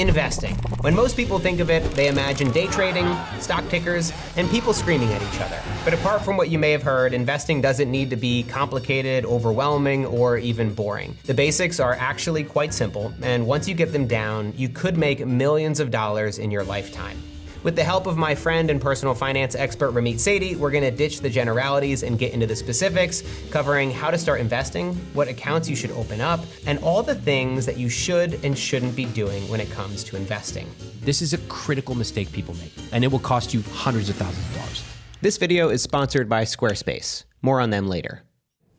Investing. When most people think of it, they imagine day trading, stock tickers, and people screaming at each other. But apart from what you may have heard, investing doesn't need to be complicated, overwhelming, or even boring. The basics are actually quite simple, and once you get them down, you could make millions of dollars in your lifetime. With the help of my friend and personal finance expert Ramit Sethi, we're gonna ditch the generalities and get into the specifics, covering how to start investing, what accounts you should open up, and all the things that you should and shouldn't be doing when it comes to investing. This is a critical mistake people make, and it will cost you hundreds of thousands of dollars. This video is sponsored by Squarespace. More on them later.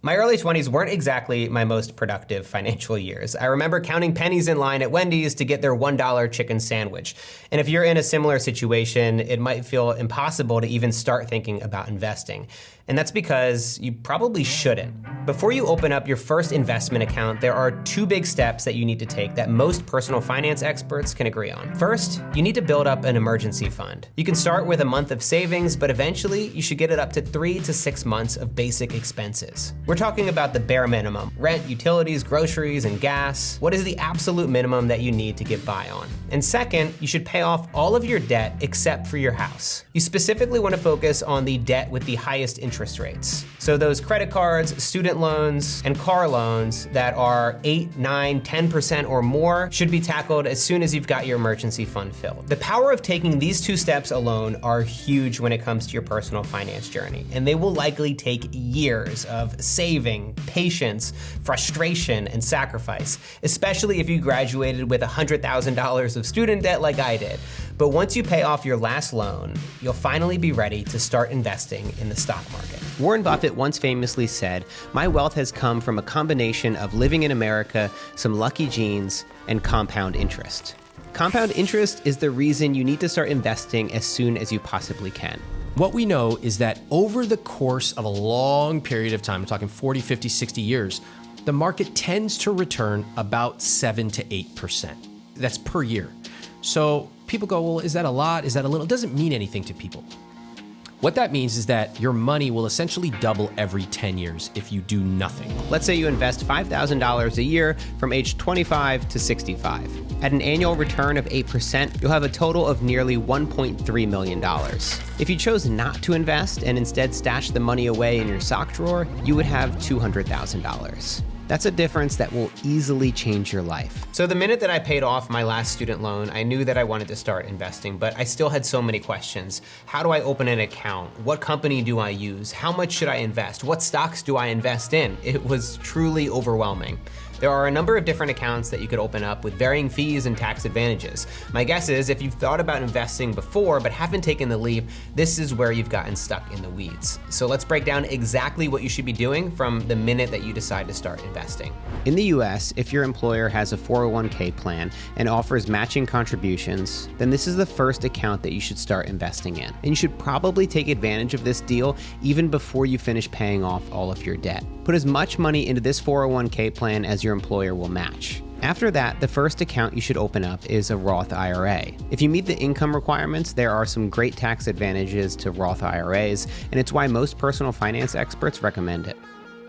My early 20s weren't exactly my most productive financial years. I remember counting pennies in line at Wendy's to get their $1 chicken sandwich. And if you're in a similar situation, it might feel impossible to even start thinking about investing. And that's because you probably shouldn't. Before you open up your first investment account, there are two big steps that you need to take that most personal finance experts can agree on. First, you need to build up an emergency fund. You can start with a month of savings, but eventually you should get it up to three to six months of basic expenses. We're talking about the bare minimum, rent, utilities, groceries, and gas. What is the absolute minimum that you need to get by on? And second, you should pay off all of your debt except for your house. You specifically wanna focus on the debt with the highest interest interest rates. So those credit cards, student loans, and car loans that are 8, 9, 10% or more should be tackled as soon as you've got your emergency fund filled. The power of taking these two steps alone are huge when it comes to your personal finance journey, and they will likely take years of saving, patience, frustration, and sacrifice, especially if you graduated with $100,000 of student debt like I did. But once you pay off your last loan, you'll finally be ready to start investing in the stock market. Warren Buffett once famously said, My wealth has come from a combination of living in America, some lucky genes, and compound interest. Compound interest is the reason you need to start investing as soon as you possibly can. What we know is that over the course of a long period of time, I'm talking 40, 50, 60 years, the market tends to return about 7 to 8%. That's per year. So people go, well, is that a lot? Is that a little? It doesn't mean anything to people. What that means is that your money will essentially double every 10 years if you do nothing. Let's say you invest $5,000 a year from age 25 to 65. At an annual return of 8%, you'll have a total of nearly $1.3 million. If you chose not to invest and instead stashed the money away in your sock drawer, you would have $200,000. That's a difference that will easily change your life. So the minute that I paid off my last student loan, I knew that I wanted to start investing, but I still had so many questions. How do I open an account? What company do I use? How much should I invest? What stocks do I invest in? It was truly overwhelming. There are a number of different accounts that you could open up with varying fees and tax advantages. My guess is if you've thought about investing before but haven't taken the leap, this is where you've gotten stuck in the weeds. So let's break down exactly what you should be doing from the minute that you decide to start investing. In the US, if your employer has a 401k plan and offers matching contributions, then this is the first account that you should start investing in. And you should probably take advantage of this deal even before you finish paying off all of your debt. Put as much money into this 401k plan as your employer will match. After that, the first account you should open up is a Roth IRA. If you meet the income requirements, there are some great tax advantages to Roth IRAs, and it's why most personal finance experts recommend it.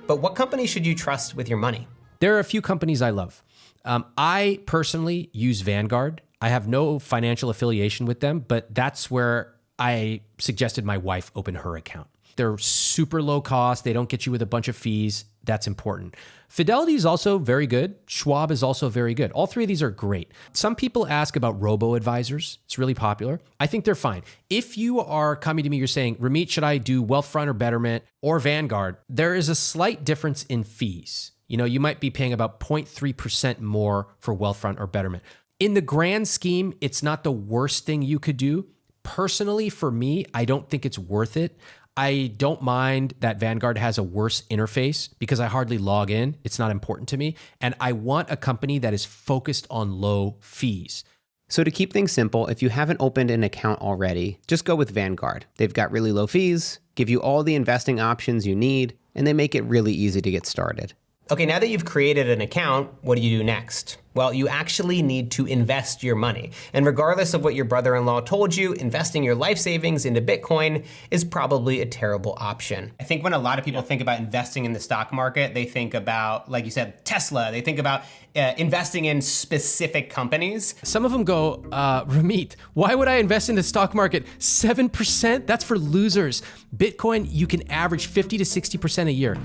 But what company should you trust with your money? There are a few companies I love. Um, I personally use Vanguard. I have no financial affiliation with them, but that's where I suggested my wife open her account. They're super low cost. They don't get you with a bunch of fees. That's important. Fidelity is also very good. Schwab is also very good. All three of these are great. Some people ask about robo advisors. It's really popular. I think they're fine. If you are coming to me, you're saying, Ramit, should I do Wealthfront or Betterment or Vanguard? There is a slight difference in fees. You know, you might be paying about 0.3% more for Wealthfront or Betterment. In the grand scheme, it's not the worst thing you could do. Personally, for me, I don't think it's worth it. I don't mind that Vanguard has a worse interface because I hardly log in. It's not important to me. And I want a company that is focused on low fees. So, to keep things simple, if you haven't opened an account already, just go with Vanguard. They've got really low fees, give you all the investing options you need, and they make it really easy to get started. Okay, now that you've created an account, what do you do next? Well, you actually need to invest your money. And regardless of what your brother in law told you, investing your life savings into Bitcoin is probably a terrible option. I think when a lot of people think about investing in the stock market, they think about, like you said, Tesla, they think about uh, investing in specific companies. Some of them go, uh, Ramit, why would I invest in the stock market? 7%? That's for losers. Bitcoin, you can average 50 to 60% a year.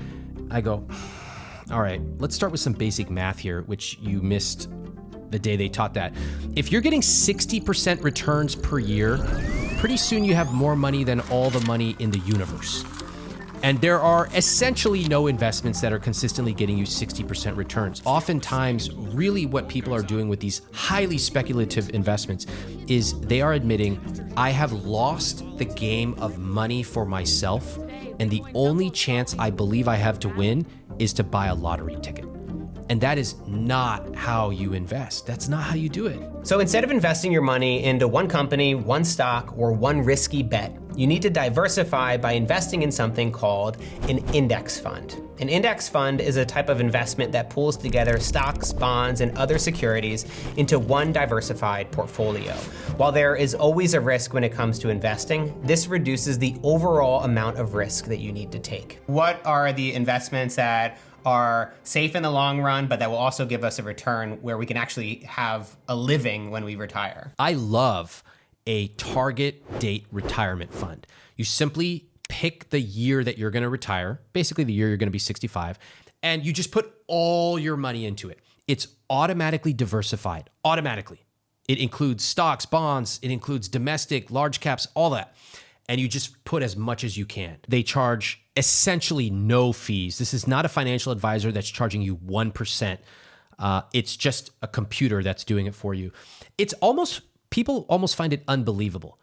I go, all right, let's start with some basic math here, which you missed the day they taught that. If you're getting 60% returns per year, pretty soon you have more money than all the money in the universe. And there are essentially no investments that are consistently getting you 60% returns. Oftentimes, really what people are doing with these highly speculative investments is they are admitting, I have lost the game of money for myself, and the only chance I believe I have to win is to buy a lottery ticket. And that is not how you invest. That's not how you do it. So instead of investing your money into one company, one stock, or one risky bet, you need to diversify by investing in something called an index fund. An index fund is a type of investment that pulls together stocks, bonds, and other securities into one diversified portfolio. While there is always a risk when it comes to investing, this reduces the overall amount of risk that you need to take. What are the investments that are safe in the long run, but that will also give us a return where we can actually have a living when we retire. I love a target date retirement fund. You simply pick the year that you're going to retire, basically the year you're going to be 65, and you just put all your money into it. It's automatically diversified, automatically. It includes stocks, bonds, it includes domestic, large caps, all that. And you just put as much as you can. They charge essentially no fees. This is not a financial advisor that's charging you 1%. Uh, it's just a computer that's doing it for you. It's almost, people almost find it unbelievable.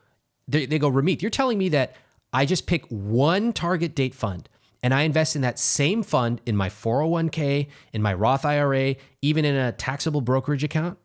They, they go, Ramit, you're telling me that I just pick one target date fund and I invest in that same fund in my 401k, in my Roth IRA, even in a taxable brokerage account?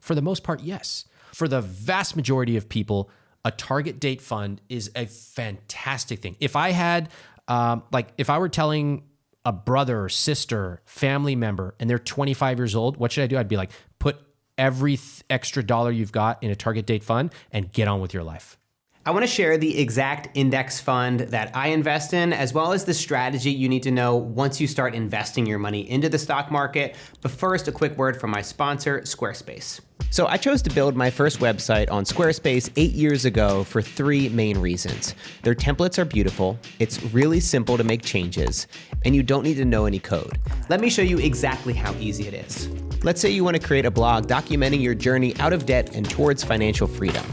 For the most part, yes. For the vast majority of people, a target date fund is a fantastic thing. If I had um, like if I were telling a brother, sister, family member, and they're 25 years old, what should I do? I'd be like, put every th- extra dollar you've got in a target date fund and get on with your life. I want to share the exact index fund that I invest in, as well as the strategy you need to know once you start investing your money into the stock market. But first, a quick word from my sponsor, Squarespace. So I chose to build my first website on Squarespace eight years ago for three main reasons. Their templates are beautiful, it's really simple to make changes, and you don't need to know any code. Let me show you exactly how easy it is. Let's say you want to create a blog documenting your journey out of debt and towards financial freedom.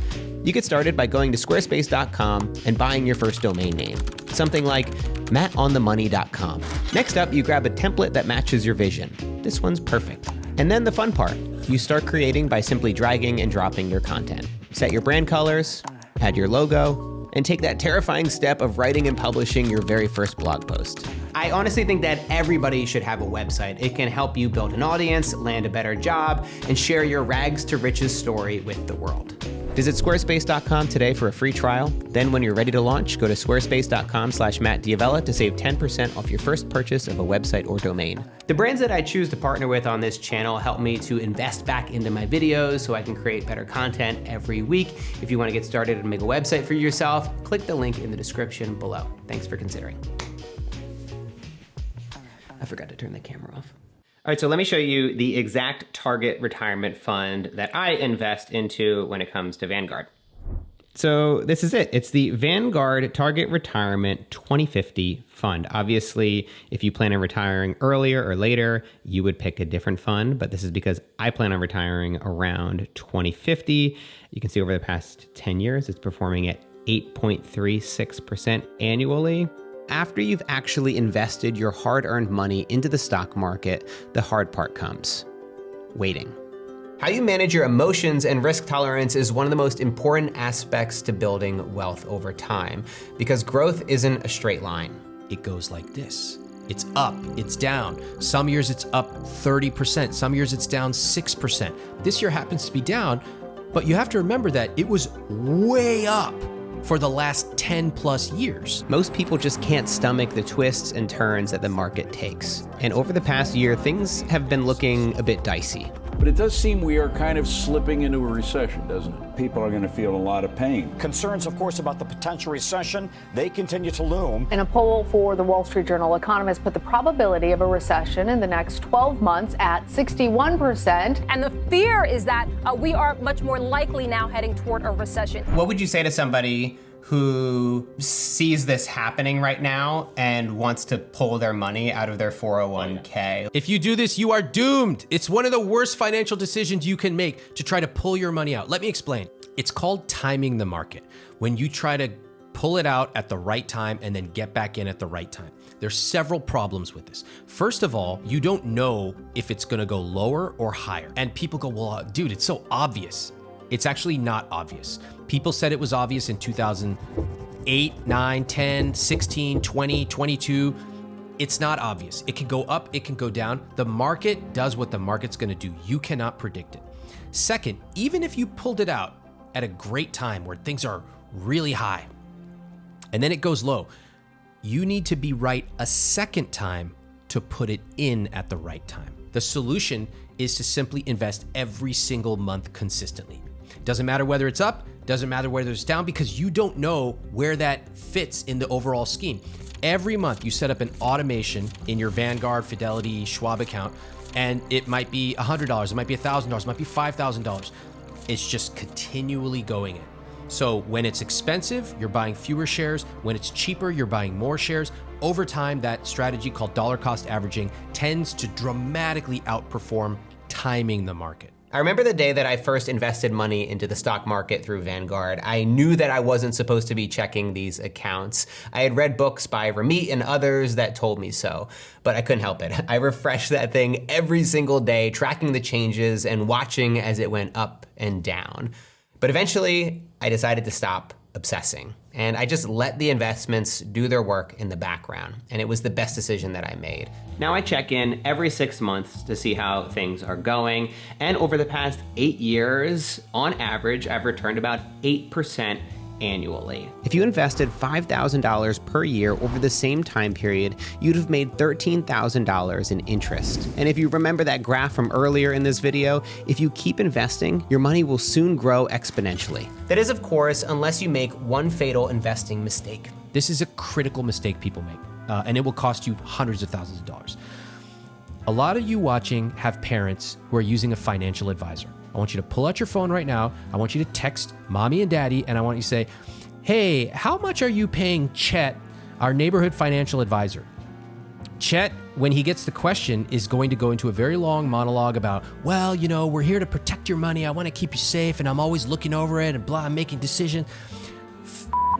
You get started by going to squarespace.com and buying your first domain name, something like mattonthemoney.com. Next up, you grab a template that matches your vision. This one's perfect. And then the fun part you start creating by simply dragging and dropping your content. Set your brand colors, add your logo, and take that terrifying step of writing and publishing your very first blog post. I honestly think that everybody should have a website. It can help you build an audience, land a better job, and share your rags to riches story with the world. Visit squarespace.com today for a free trial. Then when you're ready to launch, go to squarespace.com slash mattdavella to save 10% off your first purchase of a website or domain. The brands that I choose to partner with on this channel help me to invest back into my videos so I can create better content every week. If you want to get started and make a website for yourself, click the link in the description below. Thanks for considering. I forgot to turn the camera off. All right, so let me show you the exact target retirement fund that I invest into when it comes to Vanguard. So this is it. It's the Vanguard Target Retirement 2050 fund. Obviously, if you plan on retiring earlier or later, you would pick a different fund, but this is because I plan on retiring around 2050. You can see over the past 10 years, it's performing at 8.36% annually after you've actually invested your hard earned money into the stock market, the hard part comes waiting. How you manage your emotions and risk tolerance is one of the most important aspects to building wealth over time because growth isn't a straight line. It goes like this. It's up, it's down. Some years it's up 30%, some years it's down 6%. This year happens to be down, but you have to remember that it was way up for the last 10 plus years. Most people just can't stomach the twists and turns that the market takes. And over the past year, things have been looking a bit dicey. But it does seem we are kind of slipping into a recession, doesn't it? People are going to feel a lot of pain. Concerns, of course, about the potential recession, they continue to loom. In a poll for the Wall Street Journal, economists put the probability of a recession in the next 12 months at 61%. And the fear is that uh, we are much more likely now heading toward a recession. What would you say to somebody who sees this happening right now and wants to pull their money out of their 401k. If you do this, you are doomed. It's one of the worst financial decisions you can make to try to pull your money out. Let me explain. It's called timing the market. When you try to pull it out at the right time and then get back in at the right time. There's several problems with this. First of all, you don't know if it's gonna go lower or higher. And people go, well, dude, it's so obvious. It's actually not obvious. People said it was obvious in 2008, 9, 10, 16, 20, 22. It's not obvious. It can go up, it can go down. The market does what the market's gonna do. You cannot predict it. Second, even if you pulled it out at a great time where things are really high and then it goes low, you need to be right a second time to put it in at the right time. The solution is to simply invest every single month consistently. Doesn't matter whether it's up, doesn't matter whether it's down, because you don't know where that fits in the overall scheme. Every month you set up an automation in your Vanguard, Fidelity, Schwab account, and it might be $100, it might be $1,000, it might be $5,000. It's just continually going in. So when it's expensive, you're buying fewer shares. When it's cheaper, you're buying more shares. Over time, that strategy called dollar cost averaging tends to dramatically outperform timing the market. I remember the day that I first invested money into the stock market through Vanguard. I knew that I wasn't supposed to be checking these accounts. I had read books by Ramit and others that told me so, but I couldn't help it. I refreshed that thing every single day, tracking the changes and watching as it went up and down. But eventually, I decided to stop obsessing. And I just let the investments do their work in the background. And it was the best decision that I made. Now I check in every six months to see how things are going. And over the past eight years, on average, I've returned about 8% annually. If you invested $5,000 per year over the same time period, you'd have made $13,000 in interest. And if you remember that graph from earlier in this video, if you keep investing, your money will soon grow exponentially. That is, of course, unless you make one fatal investing mistake. This is a critical mistake people make, uh, and it will cost you hundreds of thousands of dollars. A lot of you watching have parents who are using a financial advisor. I want you to pull out your phone right now. I want you to text mommy and daddy, and I want you to say, Hey, how much are you paying Chet, our neighborhood financial advisor? Chet, when he gets the question, is going to go into a very long monologue about, well, you know, we're here to protect your money. I want to keep you safe, and I'm always looking over it and blah, I'm making decisions.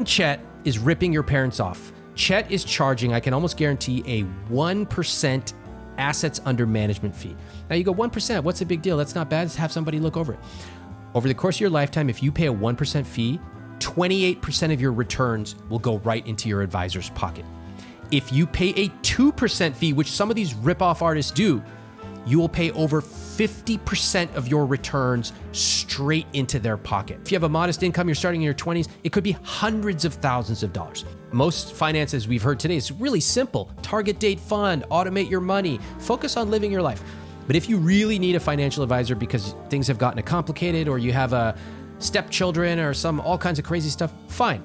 Chet is ripping your parents off. Chet is charging, I can almost guarantee, a 1% assets under management fee. Now you go 1%, what's a big deal? That's not bad. Just have somebody look over it. Over the course of your lifetime, if you pay a 1% fee, 28% of your returns will go right into your advisor's pocket. If you pay a 2% fee, which some of these rip-off artists do, you will pay over 50% of your returns straight into their pocket. If you have a modest income, you're starting in your 20s, it could be hundreds of thousands of dollars. Most finances we've heard today is really simple target date fund, automate your money, focus on living your life. But if you really need a financial advisor because things have gotten complicated or you have a stepchildren or some all kinds of crazy stuff, fine.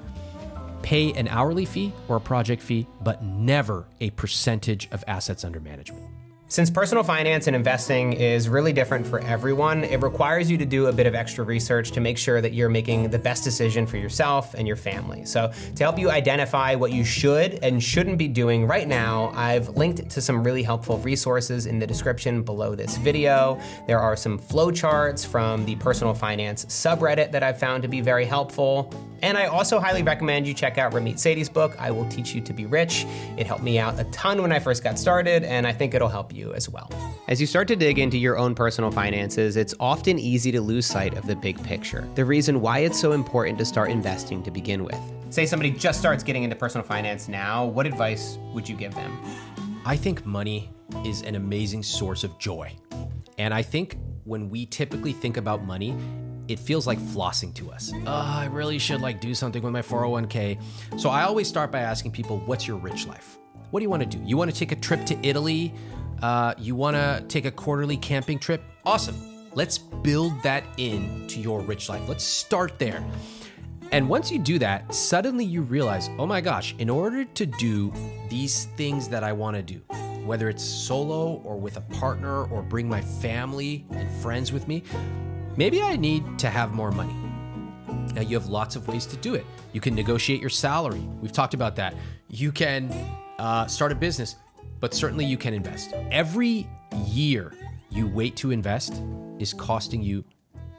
Pay an hourly fee or a project fee, but never a percentage of assets under management. Since personal finance and investing is really different for everyone, it requires you to do a bit of extra research to make sure that you're making the best decision for yourself and your family. So to help you identify what you should and shouldn't be doing right now, I've linked to some really helpful resources in the description below this video. There are some flowcharts from the personal finance subreddit that I've found to be very helpful. And I also highly recommend you check out Ramit Sethi's book, I Will Teach You to Be Rich. It helped me out a ton when I first got started, and I think it'll help you as well. As you start to dig into your own personal finances, it's often easy to lose sight of the big picture, the reason why it's so important to start investing to begin with. Say somebody just starts getting into personal finance now, what advice would you give them? I think money is an amazing source of joy. And I think when we typically think about money, it feels like flossing to us. Oh, I really should like do something with my 401k. So I always start by asking people, what's your rich life? What do you want to do? You want to take a trip to Italy? Uh, you want to take a quarterly camping trip? Awesome. Let's build that into your rich life. Let's start there. And once you do that, suddenly you realize, oh my gosh, in order to do these things that I want to do, whether it's solo or with a partner or bring my family and friends with me, maybe I need to have more money. Now, you have lots of ways to do it. You can negotiate your salary. We've talked about that. You can uh, start a business, but certainly you can invest. Every year you wait to invest is costing you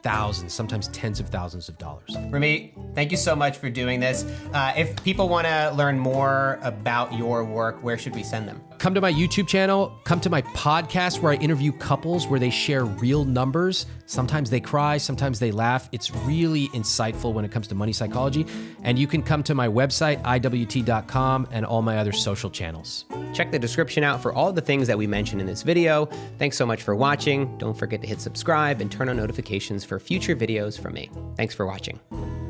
thousands, sometimes tens of thousands of dollars. Ramit, thank you so much for doing this. Uh, if people want to learn more about your work, where should we send them? Come to my YouTube channel, come to my podcast where I interview couples where they share real numbers. Sometimes they cry, sometimes they laugh. It's really insightful when it comes to money psychology. And you can come to my website, iwt.com, and all my other social channels. Check the description out for all the things that we mentioned in this video. Thanks so much for watching. Don't forget to hit subscribe and turn on notifications for future videos from me. Thanks for watching.